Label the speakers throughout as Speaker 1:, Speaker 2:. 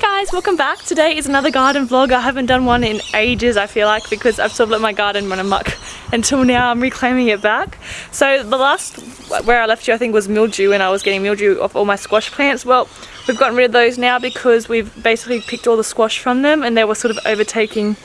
Speaker 1: guys, welcome back. Today is another garden vlog. I haven't done one in ages, I feel like, because I've sort of let my garden run amok until now I'm reclaiming it back. So the last, where I left you, I think was mildew and I was getting mildew off all my squash plants. Well, we've gotten rid of those now because we've basically picked all the squash from them and they were sort of overtaking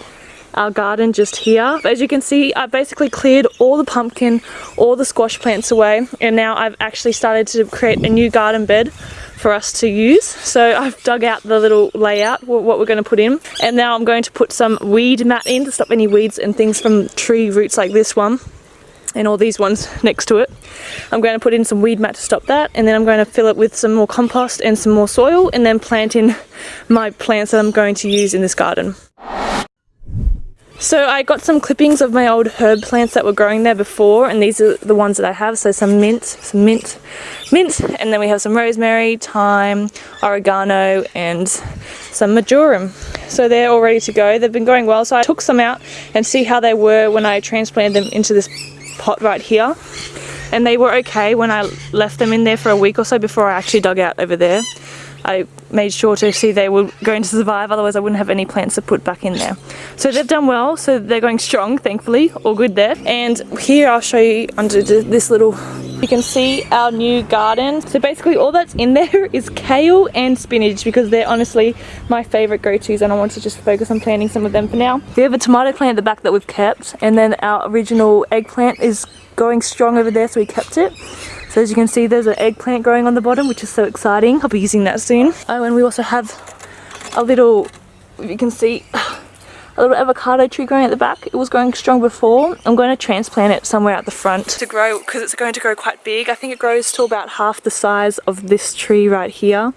Speaker 1: our garden just here. As you can see, I basically cleared all the pumpkin, all the squash plants away, and now I've actually started to create a new garden bed for us to use. So I've dug out the little layout, what we're going to put in. And now I'm going to put some weed mat in to stop any weeds and things from tree roots like this one and all these ones next to it. I'm going to put in some weed mat to stop that and then I'm going to fill it with some more compost and some more soil and then plant in my plants that I'm going to use in this garden. So I got some clippings of my old herb plants that were growing there before and these are the ones that I have. So some mint, some mint, mint and then we have some rosemary, thyme, oregano and some marjoram. So they're all ready to go. They've been going well so I took some out and see how they were when I transplanted them into this pot right here. And they were okay when I left them in there for a week or so before I actually dug out over there. I made sure to see they were going to survive otherwise I wouldn't have any plants to put back in there. So they've done well so they're going strong thankfully all good there and here I'll show you under this little you can see our new garden. So basically all that's in there is kale and spinach because they're honestly my favourite go-tos and I want to just focus on planting some of them for now. We have a tomato plant at the back that we've kept and then our original eggplant is going strong over there so we kept it. So as you can see there's an eggplant growing on the bottom which is so exciting. I'll be using that soon. Oh and we also have a little, you can see, a little avocado tree growing at the back. It was growing strong before. I'm going to transplant it somewhere at the front to grow because it's going to grow quite big. I think it grows to about half the size of this tree right here.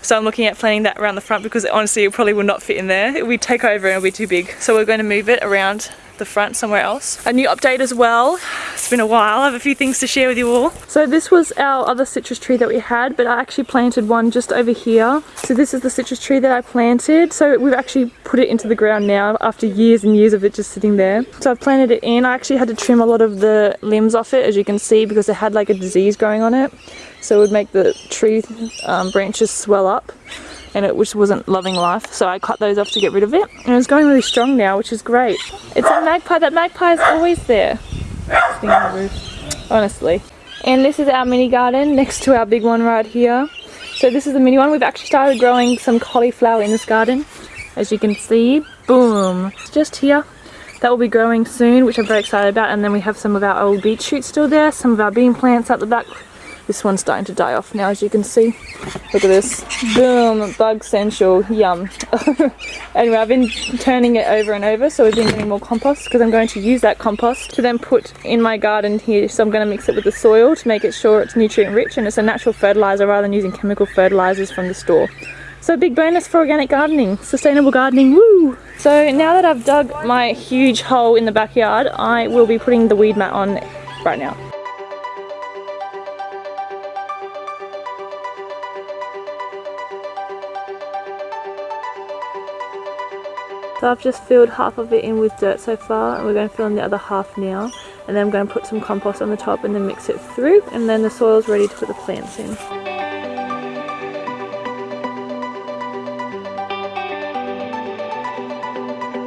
Speaker 1: So I'm looking at planting that around the front because honestly it probably will not fit in there. It would take over and it'll be too big. So we're going to move it around the front somewhere else. A new update as well. It's been a while. I have a few things to share with you all. So this was our other citrus tree that we had, but I actually planted one just over here. So this is the citrus tree that I planted. So we've actually put it into the ground now after years and years of it just sitting there. So I've planted it in. I actually had to trim a lot of the limbs off it, as you can see, because it had like a disease growing on it. So it would make the tree um, branches swell up and it which wasn't loving life so I cut those off to get rid of it. And it's going really strong now which is great. It's a magpie that magpie is always there. The honestly. And this is our mini garden next to our big one right here. So this is the mini one. We've actually started growing some cauliflower in this garden. As you can see boom. It's just here. That will be growing soon which I'm very excited about. And then we have some of our old beet shoots still there some of our bean plants at the back this one's starting to die off now as you can see. Look at this. Boom, bug central, yum. anyway, I've been turning it over and over so we've been getting more compost because I'm going to use that compost to then put in my garden here. So I'm going to mix it with the soil to make it sure it's nutrient rich and it's a natural fertilizer rather than using chemical fertilizers from the store. So big bonus for organic gardening, sustainable gardening, woo! So now that I've dug my huge hole in the backyard, I will be putting the weed mat on right now. So I've just filled half of it in with dirt so far and we're going to fill in the other half now and then I'm going to put some compost on the top and then mix it through and then the soil's ready to put the plants in.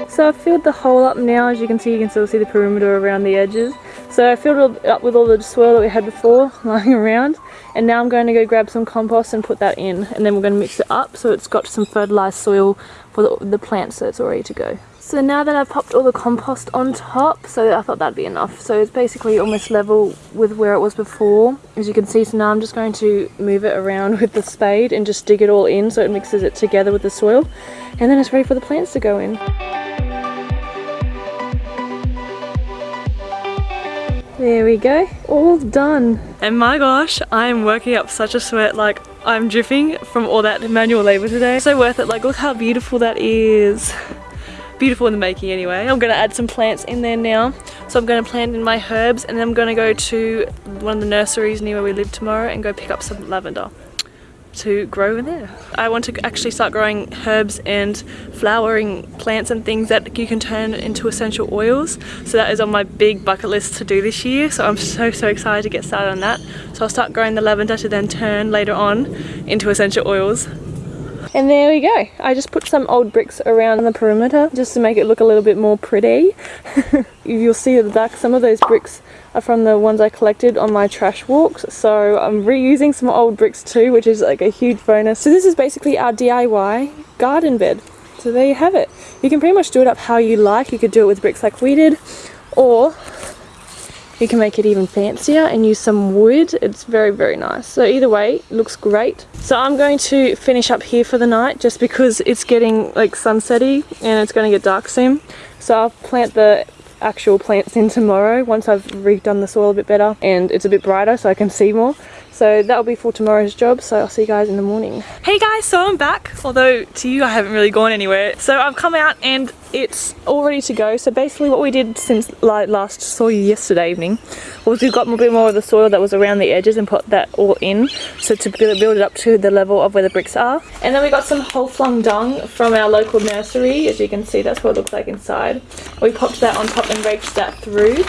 Speaker 1: So I've filled the hole up now, as you can see you can still see the perimeter around the edges. So I filled it up with all the soil that we had before lying around and now I'm going to go grab some compost and put that in and then we're going to mix it up so it's got some fertilized soil for the, the plants so it's all ready to go. So now that I've popped all the compost on top, so I thought that'd be enough. So it's basically almost level with where it was before. As you can see, so now I'm just going to move it around with the spade and just dig it all in so it mixes it together with the soil. And then it's ready for the plants to go in. There we go, all done. And my gosh, I'm working up such a sweat, like I'm dripping from all that manual labor today. So worth it, like look how beautiful that is. Beautiful in the making anyway. I'm gonna add some plants in there now. So I'm gonna plant in my herbs and then I'm gonna go to one of the nurseries near where we live tomorrow and go pick up some lavender to grow in there. I want to actually start growing herbs and flowering plants and things that you can turn into essential oils. So that is on my big bucket list to do this year. So I'm so, so excited to get started on that. So I'll start growing the lavender to then turn later on into essential oils. And there we go. I just put some old bricks around the perimeter just to make it look a little bit more pretty. You'll see at the back some of those bricks are from the ones I collected on my trash walks. So I'm reusing some old bricks too, which is like a huge bonus. So this is basically our DIY garden bed. So there you have it. You can pretty much do it up how you like. You could do it with bricks like we did, or you can make it even fancier and use some wood. It's very, very nice. So either way, looks great. So I'm going to finish up here for the night just because it's getting like sunsetty and it's going to get dark soon. So I'll plant the actual plants in tomorrow once I've redone the soil a bit better and it's a bit brighter so I can see more. So that'll be for tomorrow's job. So I'll see you guys in the morning. Hey guys, so I'm back. Although to you, I haven't really gone anywhere. So I've come out and it's all ready to go. So basically what we did since last saw you yesterday evening was we got a bit more of the soil that was around the edges and put that all in. So to build it up to the level of where the bricks are. And then we got some whole flung dung from our local nursery. As you can see, that's what it looks like inside. We popped that on top and raked that through.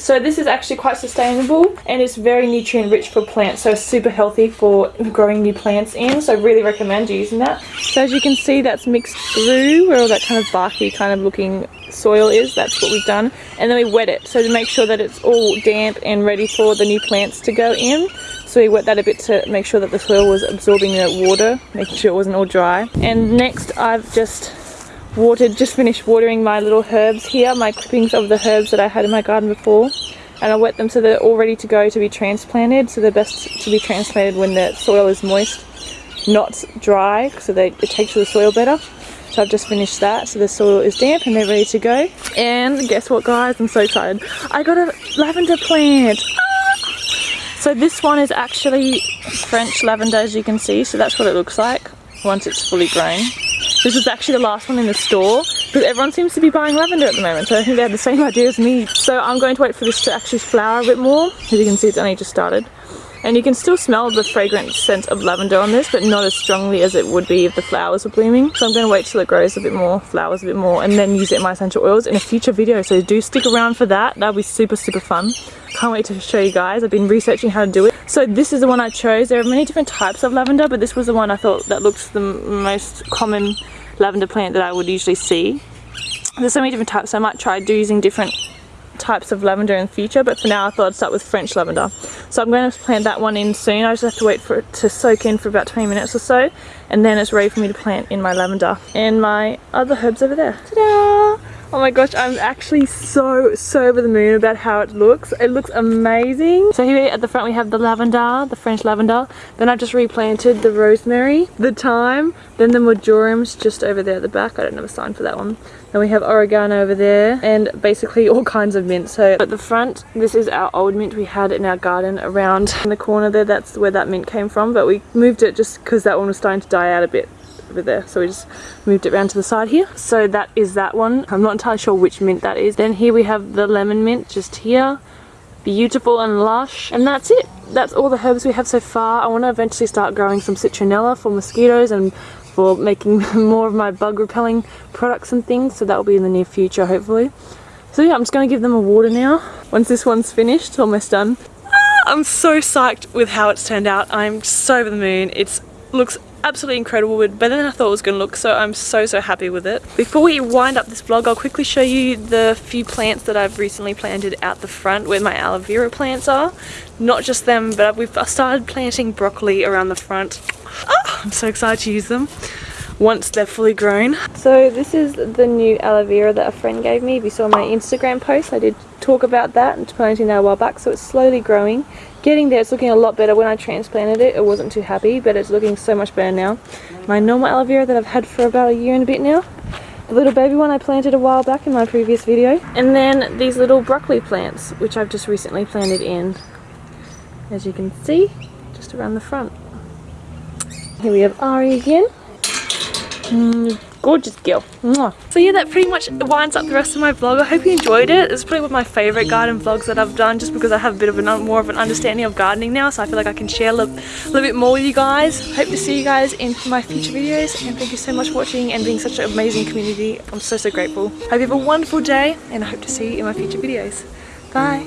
Speaker 1: So this is actually quite sustainable and it's very nutrient rich for plants so super healthy for growing new plants in so I really recommend using that. So as you can see that's mixed through where all that kind of barky kind of looking soil is that's what we've done. And then we wet it so to make sure that it's all damp and ready for the new plants to go in. So we wet that a bit to make sure that the soil was absorbing the water making sure it wasn't all dry. And next I've just watered, just finished watering my little herbs here, my clippings of the herbs that I had in my garden before. And I wet them so they're all ready to go to be transplanted. So they're best to be transplanted when the soil is moist, not dry, so they, it takes to the soil better. So I've just finished that, so the soil is damp and they're ready to go. And guess what guys, I'm so excited. I got a lavender plant. Ah! So this one is actually French lavender as you can see, so that's what it looks like once it's fully grown. This is actually the last one in the store because everyone seems to be buying lavender at the moment so I think they had the same idea as me. So I'm going to wait for this to actually flower a bit more. As you can see it's only just started. And you can still smell the fragrant scent of lavender on this, but not as strongly as it would be if the flowers were blooming. So I'm going to wait till it grows a bit more, flowers a bit more, and then use it in my essential oils in a future video. So do stick around for that. That'll be super, super fun. Can't wait to show you guys. I've been researching how to do it. So this is the one I chose. There are many different types of lavender, but this was the one I thought that looks the most common lavender plant that I would usually see. There's so many different types, so I might try using different types of lavender in the future but for now I thought I'd start with French lavender. So I'm going to plant that one in soon. I just have to wait for it to soak in for about 20 minutes or so and then it's ready for me to plant in my lavender. And my other herbs over there. Ta-da Oh my gosh, I'm actually so, so over the moon about how it looks. It looks amazing. So here at the front we have the lavender, the French lavender. Then I've just replanted the rosemary, the thyme, then the marjoram's just over there at the back. I don't have a sign for that one. Then we have oregano over there and basically all kinds of mint. So at the front, this is our old mint we had in our garden around in the corner there. That's where that mint came from. But we moved it just because that one was starting to die out a bit there. So we just moved it around to the side here. So that is that one. I'm not entirely sure which mint that is. Then here we have the lemon mint just here. Beautiful and lush. And that's it. That's all the herbs we have so far. I want to eventually start growing some citronella for mosquitoes and for making more of my bug repelling products and things. So that will be in the near future hopefully. So yeah i'm just going to give them a water now. Once this one's finished almost done. Ah, I'm so psyched with how it's turned out. I'm so over the moon. It looks absolutely incredible but better than I thought it was going to look so I'm so so happy with it. Before we wind up this vlog I'll quickly show you the few plants that I've recently planted out the front where my aloe vera plants are. Not just them but we've started planting broccoli around the front. Oh, I'm so excited to use them once they're fully grown. So this is the new aloe vera that a friend gave me. If you saw my Instagram post I did talk about that and planting that a while back so it's slowly growing getting there it's looking a lot better. When I transplanted it it wasn't too happy but it's looking so much better now. My normal aloe vera that I've had for about a year and a bit now. The little baby one I planted a while back in my previous video. And then these little broccoli plants which I've just recently planted in. As you can see just around the front. Here we have Ari again. Mm, gorgeous girl. Mwah. So yeah, that pretty much winds up the rest of my vlog. I hope you enjoyed it. It's probably one of my favourite garden vlogs that I've done just because I have a bit of an, more of an understanding of gardening now. So I feel like I can share a little, little bit more with you guys. Hope to see you guys in my future videos. And thank you so much for watching and being such an amazing community. I'm so, so grateful. Hope you have a wonderful day and I hope to see you in my future videos. Bye.